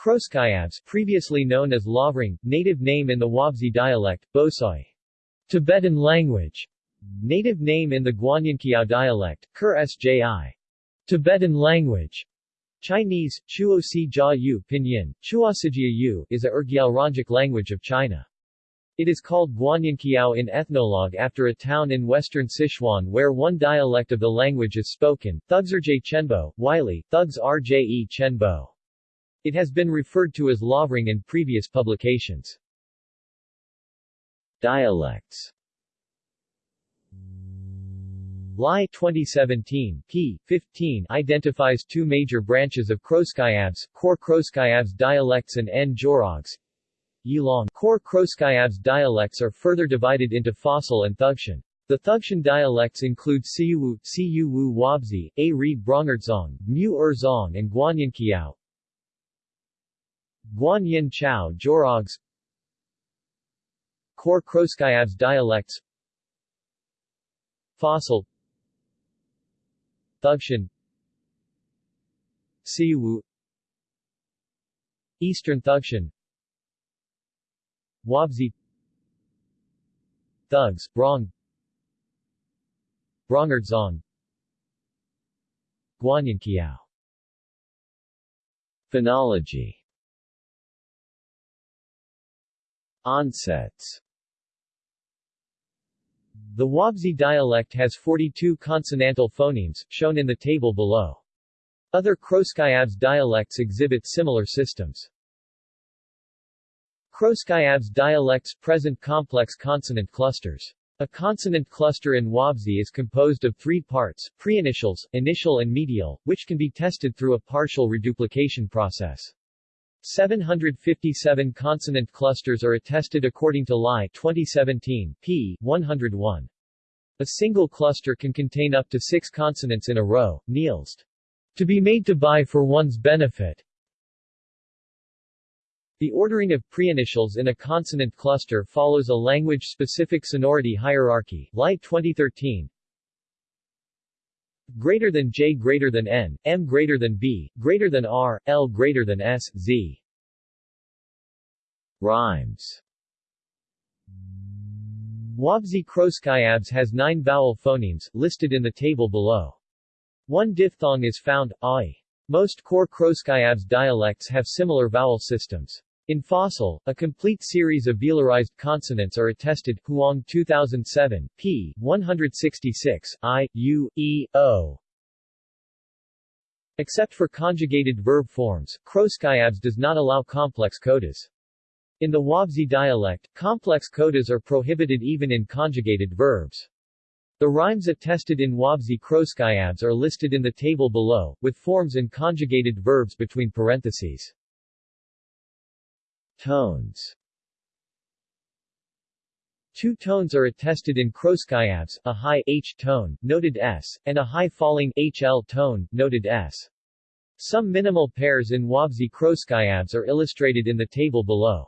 Khroskyabs previously known as Lavrung, native name in the Wobzi dialect, Bosoy. Tibetan language. Native name in the Guanyinqiao dialect, Kur Sji. Tibetan language. Chinese, Chuo Si Jia Yu Pinyin, Chuosijia Yu is a rGyalrongic language of China. It is called Guanyinqiao in ethnologue after a town in western Sichuan where one dialect of the language is spoken, Thugsrj Chenbo, Wylie, Thugs Rje Chenbo. It has been referred to as Lavrung in previous publications. Dialects Lai 2017, p. 15 identifies two major branches of Khroskyabs, Core Khroskyabs dialects and N. Jorogs. Yilong Core Khroskyabs dialects are further divided into Fossil and Thugshan. The Thugshan dialects include Siuwu, Siuwu Wobzi, A Ri Brongerdzong, Mu Erzong and Guanyinqiao. Guanyinqiao Jorogs Core Khroskyabs dialects Fossil Thugshan Siwu Eastern Thugshan Wobzi Thugs, Brong Brongerdzong Guanyinqiao Phonology Onsets the Wobzi dialect has 42 consonantal phonemes, shown in the table below. Other Khroskyabs dialects exhibit similar systems. Khroskyabs dialects present complex consonant clusters. A consonant cluster in Wobzi is composed of three parts, preinitials, initial and medial, which can be tested through a partial reduplication process. 757 consonant clusters are attested according to Lai 2017, p. 101. A single cluster can contain up to six consonants in a row, Nielst. To be made to buy for one's benefit. The ordering of preinitials in a consonant cluster follows a language-specific sonority hierarchy, Lai 2013, greater than J greater than N, M greater than B, greater than R, L greater than S, Z. Rhymes Wobzi Khroskyabs has nine vowel phonemes, listed in the table below. One diphthong is found, ai. Most core Khroskyabs dialects have similar vowel systems. In Fossil, a complete series of velarized consonants are attested, Huang 2007, p. 166, i, u, e, o. Except for conjugated verb forms, Khroskyabs does not allow complex codas. In the Wobzi dialect, complex codas are prohibited even in conjugated verbs. The rhymes attested in Wobzi Khroskyabs are listed in the table below, with forms in conjugated verbs between parentheses. Tones Two tones are attested in Khroskyabs, a high H tone, noted S, and a high falling HL tone, noted S. Some minimal pairs in Wobzi Khroskyabs are illustrated in the table below.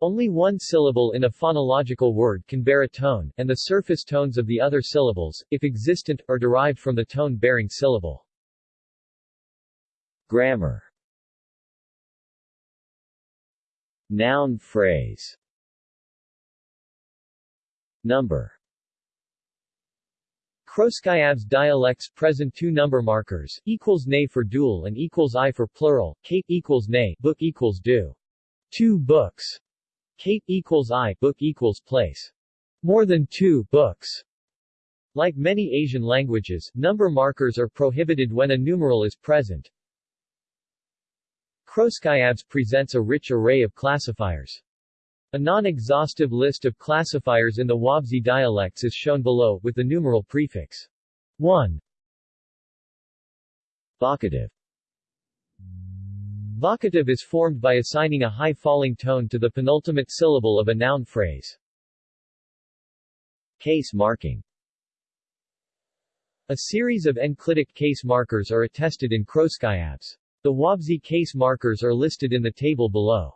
Only one syllable in a phonological word can bear a tone, and the surface tones of the other syllables, if existent, are derived from the tone-bearing syllable. Grammar Noun phrase Number Khroskyabs dialects present two number markers, equals nay for dual and equals i for plural, cape equals nay, book equals do. Two books. Cape equals i, book equals place. More than two books. Like many Asian languages, number markers are prohibited when a numeral is present, Khroskyabs presents a rich array of classifiers. A non-exhaustive list of classifiers in the Wobzi dialects is shown below, with the numeral prefix 1. Vocative Vocative is formed by assigning a high-falling tone to the penultimate syllable of a noun phrase. Case marking A series of enclitic case markers are attested in Khroskyabs. The Wobzi case markers are listed in the table below.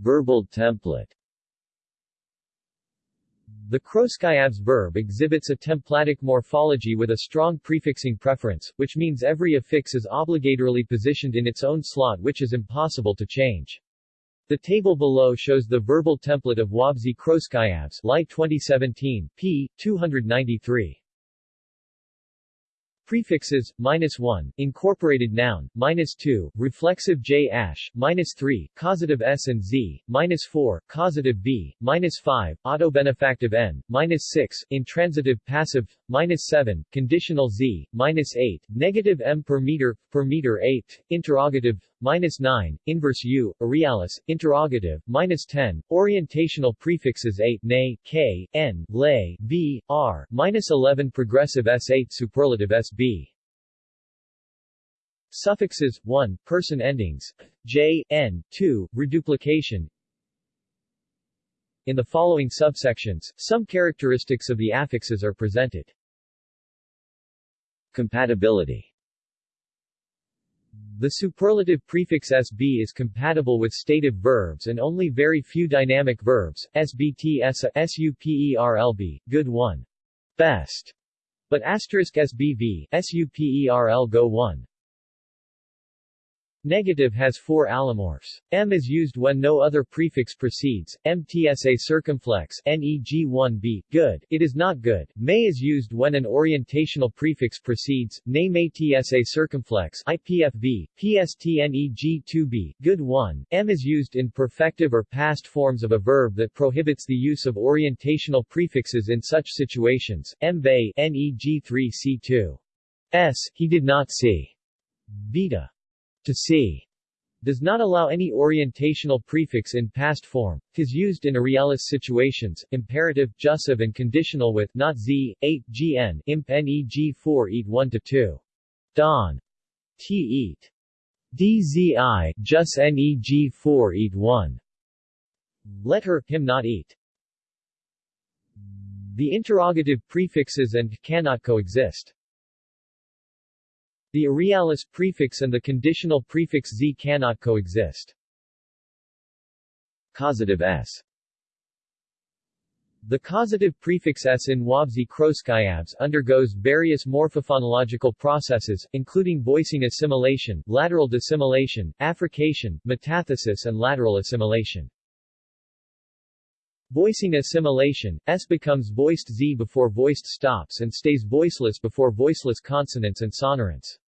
Verbal template The Khroskyabs verb exhibits a templatic morphology with a strong prefixing preference, which means every affix is obligatorily positioned in its own slot which is impossible to change. The table below shows the verbal template of Wobzi Khroskyabs Lai 2017, p. 293. Prefixes, minus 1, incorporated noun, minus 2, reflexive j ash, minus 3, causative s and z, minus 4, causative v, minus 5, autobenefactive n, minus 6, intransitive passive, minus 7, conditional z, minus 8, negative m per meter, per meter 8, interrogative, minus 9, inverse u, arealis, interrogative, minus 10, orientational prefixes 8, nay, k, n, lay, v, r, minus 11 progressive s8 superlative sb. Suffixes, 1, person endings, j, n, 2, reduplication. In the following subsections, some characteristics of the affixes are presented. Compatibility the superlative prefix SB is compatible with stative verbs and only very few dynamic verbs, SBT ESA, SUPERLB, good 1. Best. But asterisk SBV, SUPERL go 1. Negative has four allomorphs. M is used when no other prefix precedes. MTSA circumflex NEG1B, good, it is not good. May is used when an orientational prefix precedes. Name ATSA circumflex IPFV, PSTNEG2B, good 1. M is used in perfective or past forms of a verb that prohibits the use of orientational prefixes in such situations. MBay NEG3C2. S, he did not see. Beta to see does not allow any orientational prefix in past form. Tis used in arealis situations, imperative, jussive and conditional with not z, 8, gn, imp neg 4 eat 1 to 2. Don. T eat. dzi, jus neg 4 eat 1. Let her, him not eat. The interrogative prefixes and cannot coexist. The arealis prefix and the conditional prefix z cannot coexist. Causative s the causative prefix s in Wobzi Khroskyabs undergoes various morphophonological processes, including voicing assimilation, lateral dissimilation, affrication, metathesis and lateral assimilation. Voicing assimilation, S becomes voiced Z before voiced stops and stays voiceless before voiceless consonants and sonorants.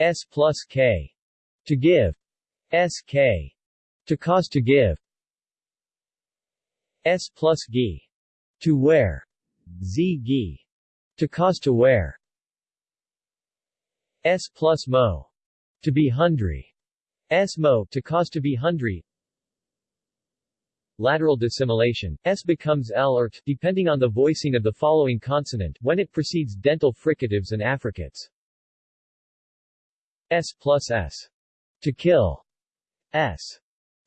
S plus K. To give. SK. To cause to give. S plus Gi. To wear. Z Gi. To cause to wear. S plus Mo. To be hungry. S Mo. To cause to be hungry. Lateral dissimilation, S becomes L or T, depending on the voicing of the following consonant, when it precedes dental fricatives and affricates. S plus S. To kill. S.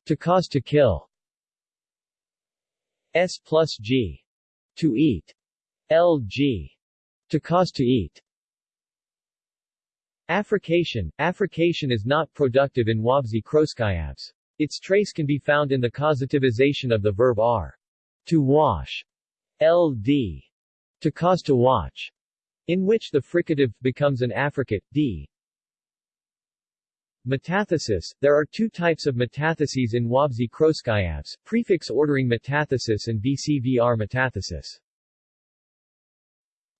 To cause to kill. S plus G. To eat. LG. To cause to eat. Affrication. Affrication is not productive in Wobzi Khroskyabs. Its trace can be found in the causativization of the verb r. To wash. LD. To cause to watch. In which the fricative becomes an affricate, d. Metathesis There are two types of metatheses in Wobzi Khroskyabs, prefix ordering metathesis and BCVR metathesis.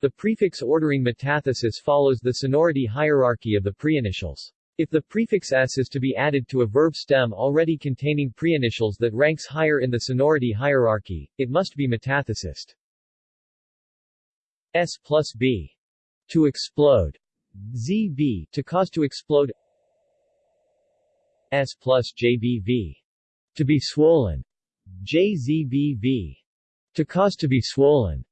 The prefix ordering metathesis follows the sonority hierarchy of the preinitials. If the prefix s is to be added to a verb stem already containing preinitials that ranks higher in the sonority hierarchy, it must be metathesist. S plus B. To explode. ZB. To cause to explode S plus JBV. To be swollen. JZBV. To cause to be swollen.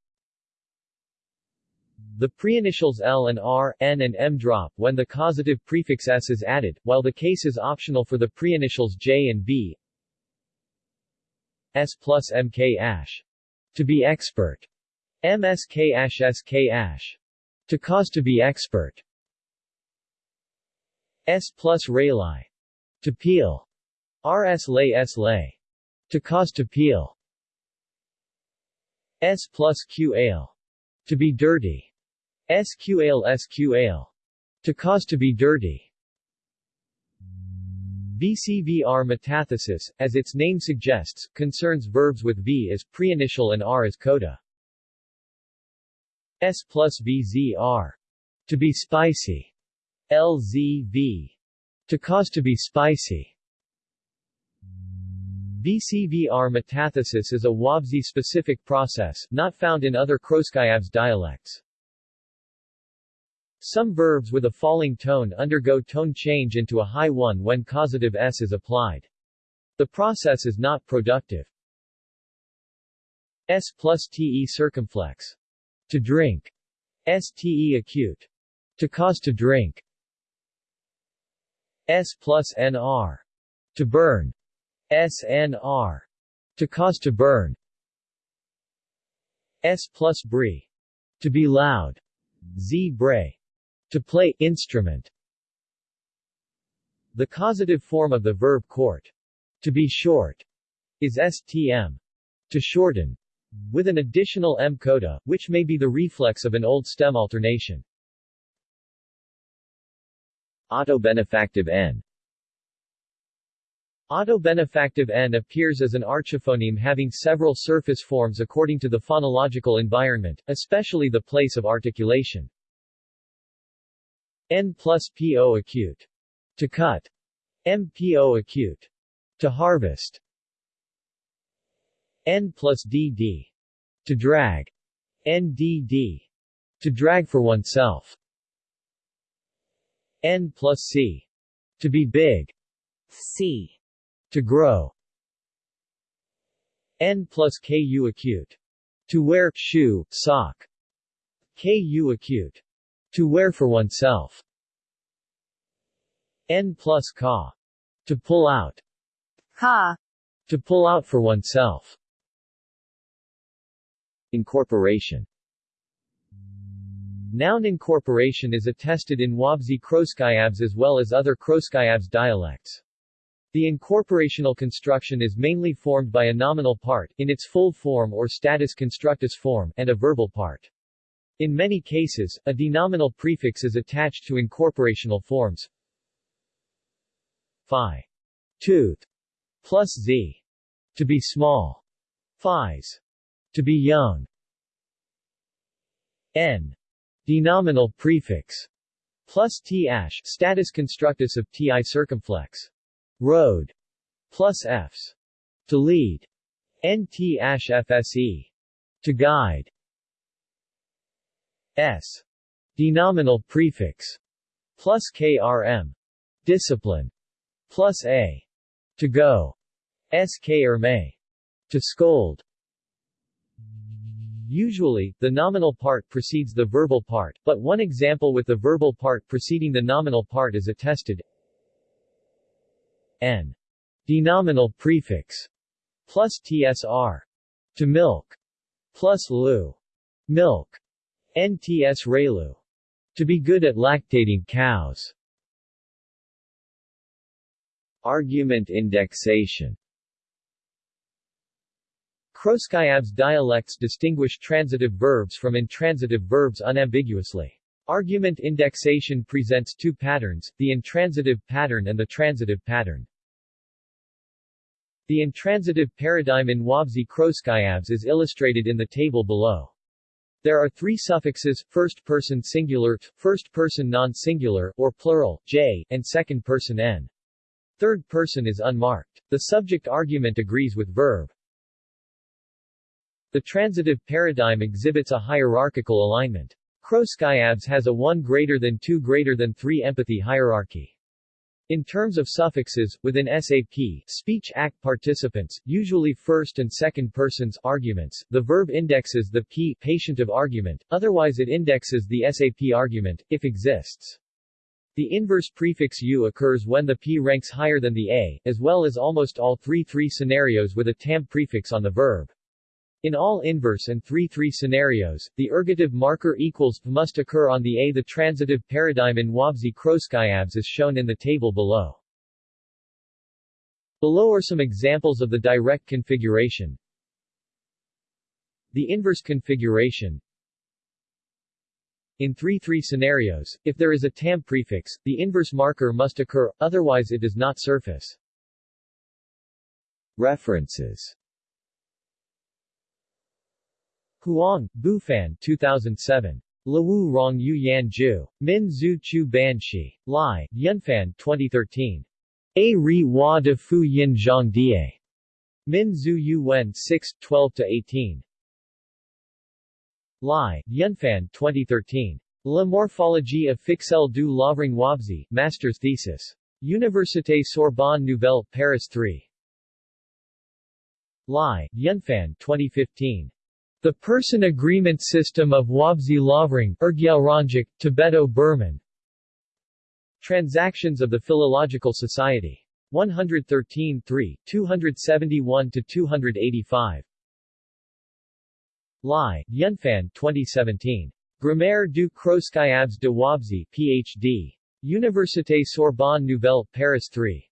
The preinitials L and R, N and M drop when the causative prefix S is added, while the case is optional for the preinitials J and B. S plus MK ash. To be expert. MSK ash SK ash. To cause to be expert. S plus Rayli. To peel. Rs lay s lay. To cause to peel. S plus Q ale. To be dirty. SQ ale SQ ale. To cause to be dirty. VCVR metathesis, as its name suggests, concerns verbs with V as preinitial and R as coda. S plus VZR. To be spicy. LZV. To cause to be spicy. BCVR metathesis is a Wobzi-specific process, not found in other Khroskyabs dialects. Some verbs with a falling tone undergo tone change into a high one when causative s is applied. The process is not productive. S plus te circumflex. To drink. Ste acute. To cause to drink. S plus nr. To burn. SNR. To cause to burn. S plus brie. To be loud. Z bray. To play instrument. The causative form of the verb court. To be short. Is STM. To shorten. With an additional M coda, which may be the reflex of an old stem alternation. Autobenefactive N Autobenefactive N appears as an archiphoneme having several surface forms according to the phonological environment, especially the place of articulation. N plus PO acute. To cut. MPO acute. To harvest. N plus DD. To drag. NDD. To drag for oneself. N plus C. To be big. C. To grow. N plus Ku acute. To wear shoe, sock. Ku acute. To wear for oneself. N plus ka. To pull out. Ka. To pull out for oneself. Incorporation Noun incorporation is attested in Wobzi Khroskyabs as well as other Khroskyabs dialects. The incorporational construction is mainly formed by a nominal part in its full form or status constructus form and a verbal part. In many cases, a denominal prefix is attached to incorporational forms. Phi. Tooth. Plus z. To be small. Phis. To be young. N. Denominal prefix. Plus t ash status constructus of ti circumflex. Road. Plus Fs. To lead. nt ash fse To guide. S. Denominal prefix. Plus KRM. Discipline. Plus A. To go. SK or may. To scold. Usually, the nominal part precedes the verbal part, but one example with the verbal part preceding the nominal part is attested n. Denominal prefix plus tsr. To milk. Plus lu. Milk. nts relu. To be good at lactating cows. Argument indexation Khroskyabs dialects distinguish transitive verbs from intransitive verbs unambiguously. Argument indexation presents two patterns, the intransitive pattern and the transitive pattern. The intransitive paradigm in Wobzi Khroskyabs is illustrated in the table below. There are three suffixes, first-person singular, first-person non-singular, or plural, j, and second-person n. Third person is unmarked. The subject argument agrees with verb. The transitive paradigm exhibits a hierarchical alignment. Khroskyabs has a 1 greater than 2 greater than 3 empathy hierarchy. In terms of suffixes, within SAP, speech act participants, usually first and second persons arguments, the verb indexes the P patient of argument, otherwise it indexes the SAP argument, if exists. The inverse prefix U occurs when the P ranks higher than the A, as well as almost all 3-3 scenarios with a TAM prefix on the verb. In all inverse and 3-3 scenarios, the ergative marker equals must occur on the A. The transitive paradigm in Wobzi Khroskyabs is shown in the table below. Below are some examples of the direct configuration. The inverse configuration in 3-3 scenarios, if there is a tam prefix, the inverse marker must occur, otherwise it does not surface. References Huang, Bufan 2007. Lawu Rong Yu Yan Ju. Min Zhu Chu Ban Shi. Lai, Yunfan 2013. A Ri Hua de Fu Yin Zhang Die. Min Zhu Yu Wen 6, 12-18. Lai, Yunfan 2013. La morphologie officielle du Lavrung Wobzi, Master's Thesis. Université Sorbonne Nouvelle, Paris 3. Lai, Yunfan 2015. The Person Agreement System of Wobzi Lavrung, Tibeto-Burman. Transactions of the Philological Society. 113 3, 271-285. Lai, Yunfan 2017. Grammaire du Khroskyabs de Wobzi, Ph.D. Université Sorbonne Nouvelle, Paris 3.